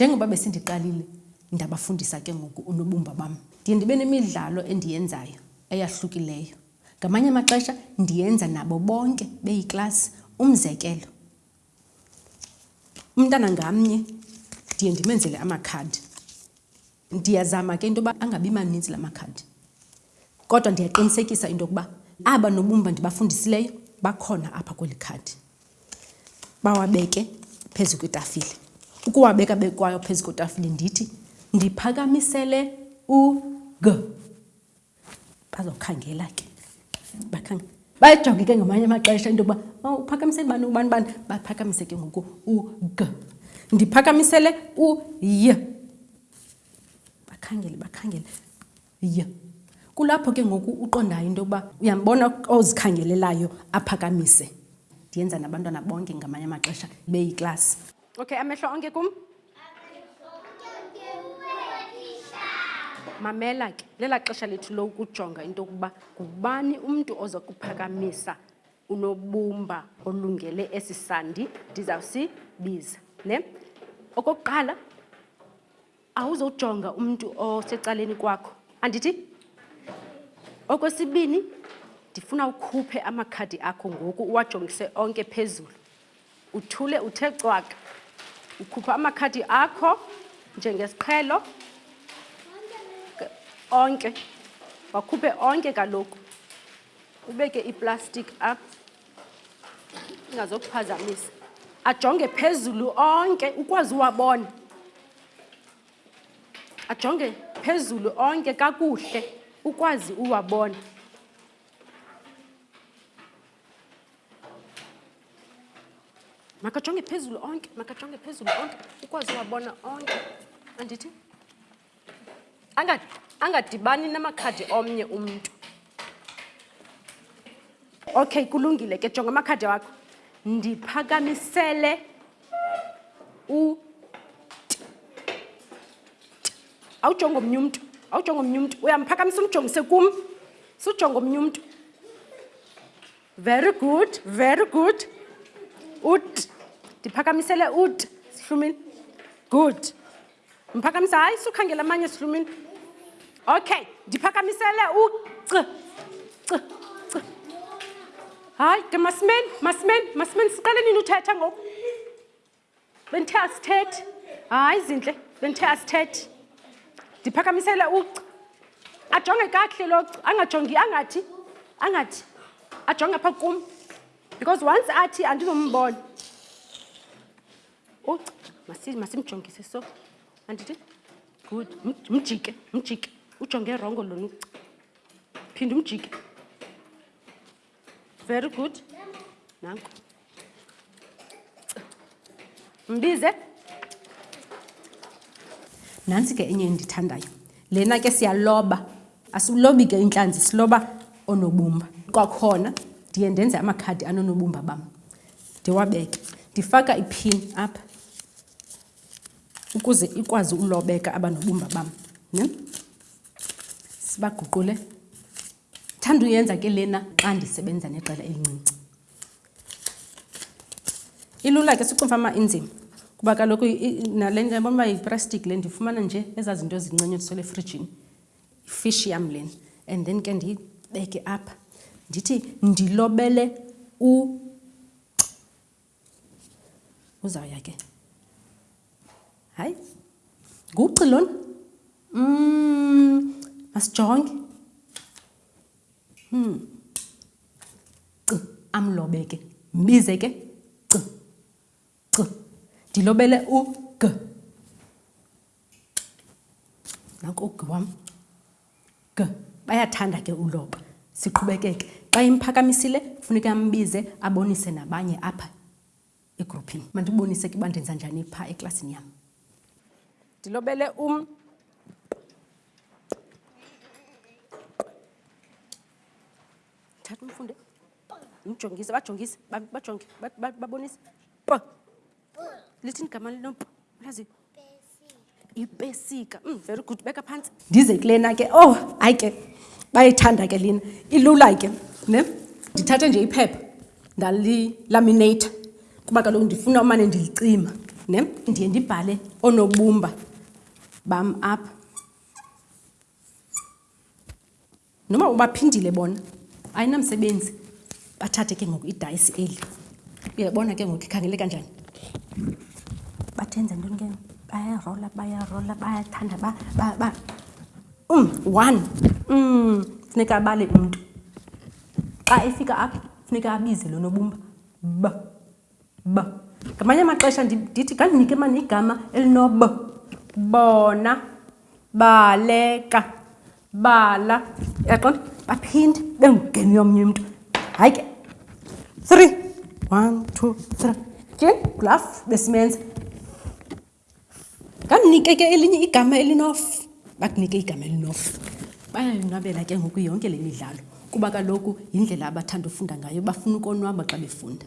njengoba besindiqalile ndabafundisa ke ngoku unobumba bam ndiye ndibe nemidlalo endiyenzayo eyahlukileyo ngamanye amaxesha ndiyenza nabo bonke beyiklasi umzekelo Umntana ngamnye ndiye ndimenzele amakhadi. Ndiyazama ke into yoba angabi maninzi la makhadi kodwa ndiyaqinisekisa into yokuba aba nobumba ndibafundisileyo bakhona apha kweli khadi. Bawabeke phezu kwetafile. Ukuwabeka bekwayo phezu kwetafile ndithi ndiphakamisele u-G. bazokhangela ke bakhange bayajonge ke ngamanye amaxesha into yokuba oh, uphakamisele bani ubani bani baphakamise ke ngoku ug ndiphakamisele uy bakhangele bakhangele y kulapho ke ngoku uqondayo into yokuba uyambona ozikhangelelayo aphakamise ndiyenza nabantwana bonke ngamanye amaxesha beyiklasi Okay, amehlo onke kum. Mamela ke, lela xesha lethu lokujonga into yokuba ngubani umntu oza kuphakamisa unobumba olungele esi sandi ndizawusibiza. Ne? Okokuqala, awuzojonga umntu osecaleni kwakho andithi okwesibini ndifuna ukhuphe amakhadi akho ngoku uwajongise onke phezulu uthule uthe cwaka ukhupha amakhadi akho njengesiqhelo onke wakhuphe onke kaloku ubeke iplastiki apha ingazokuphazamisa ajonge phezulu onke ukwazi uwabona ajonge phezulu onke kakuhle ukwazi uwabona makajonge phezulu onke makajonge phezulu onke ukwazi uwabona onke andithi angadibani namakhadi omnye umntu okay kulungile ke jonga amakhadi wakho ndiphakamisele u awujonga omnye umntu awujonga omnye umntu uyamphakamisa umjongise kum sujonga omnye umntu very good very good ut ndiphakamisele ut sihlumile good Mphakamisa, hayi sukhangela amanye silumini. Okay, ndiphakamisele u c c c. Hayi ke masimeni, masimeni, masimeni siqale nini uthetha ngoku? Benthe asithethi. Hayi zinhle, benthe asithethi. Ndiphakamisele u c. Ajonge kakuhle lo c, angajongi angathi angathi ajonge pha kum because once athi andizombona masimjongise so andithi good mjike mjike ujonge rongo lona uc phinde umjike very good nanko mbize nantsi ke enye endithandayo lena ke siyaloba asilobi ke intlanzi siloba onobumba kwakhona ndiye ndenze amakhadi anonobumba bam ndiwabeke ndifaka iphini apha ukuze ikwazi ulobeka abanobumba bam ne sibaguqule thanda uyenza ke lena xa ndisebenza nexela elincinci ilula ke sicumfama inzima kuba kaloku nale nto yabona uba yiprastic le ndifumana nje ezaa zinto ezincinci ndisole efrijini ifishi yam len and then ke ndiyibeke apha ndithi ndilobele u uzawuya ke hayi nguci lona um masijonge um c amlobe ke mbize ke c c ndilobele u g Naku ugi wam. G, Bayathanda ke uloba. Siqhubekeke. Xa imphakamisile funeke ambize abonise nabanye apha egruphini. Mandibonise ke uba ndenza njani phaa eklasini yam. Ndilobele um. Thatha umfunde. Mjongise, bajongise, bajonge, babonise. P. lithi ndigama linompu lazi ipesika mm, very good beka phantsi ndize kulena ke oh hayi ke bayithanda ke lina ilula ke ne ndithathe nje iphepha ndalilaminate kuba kaloku ndifuna umane ndilicima ne ndiye ndibhale onobumba bam apha Noba ubaphindile bona, ayinamsebenzi. Bathathe ke ngoku idayisi eli. Uyabona ke ngoku ikhangeleka njani? Bathenza ntoni ke? Bayarola, bayarola, bayathanda, ba, ba, ba. Um, one. Um, funeka abale umntu. Xa efika apha, funeka abize lo nobumba. Ba. b ngamanye amaxesha ndithi kandinike mani igama elinob bona baleka bala yaqona baphinde bengugeni yomnye umntu hayi ke three one two three ke glaf besimenza Ndamnike ke elinye igama elinof, bakunike igama elinof. Bayayonwabela ke ngoku yonke le midlalo kuba kaloku yindlela abathanda ufunda ngayo, bafuna ukonwaba xa befunda.